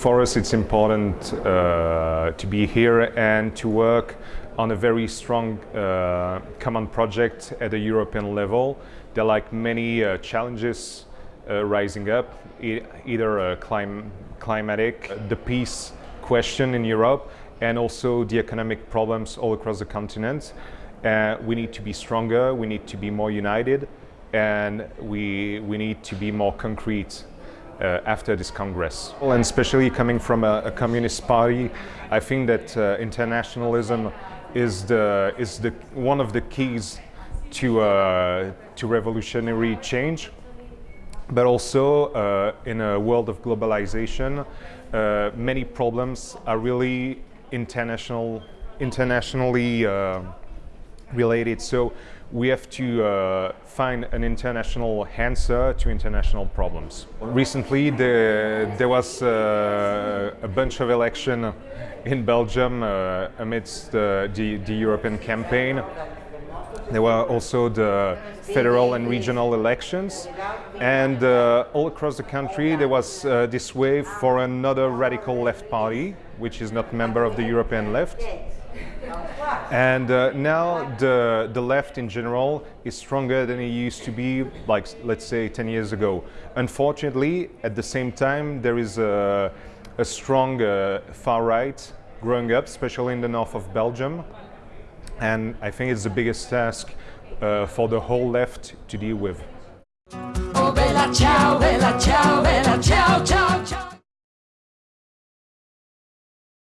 for us it's important uh, to be here and to work on a very strong uh, common project at the European level. There are like many uh, challenges uh, rising up, e either uh, clim climatic, the peace question in Europe, and also the economic problems all across the continent. Uh, we need to be stronger, we need to be more united, and we, we need to be more concrete uh, after this Congress. And especially coming from a, a communist party, I think that uh, internationalism is, the, is the, one of the keys to, uh, to revolutionary change. But also uh, in a world of globalization, uh, many problems are really international, internationally uh, related. So we have to uh, find an international answer to international problems. Recently the, there was uh, a bunch of election in Belgium uh, amidst the, the, European campaign. There were also the federal and regional elections and uh, all across the country there was uh, this wave for another radical left party which is not member of the European left and uh, now the, the left in general is stronger than it used to be, like let's say 10 years ago. Unfortunately, at the same time, there is a, a strong uh, far right growing up, especially in the north of Belgium. And I think it's the biggest task uh, for the whole left to deal with. Oh, bella ciao, bella ciao, bella ciao.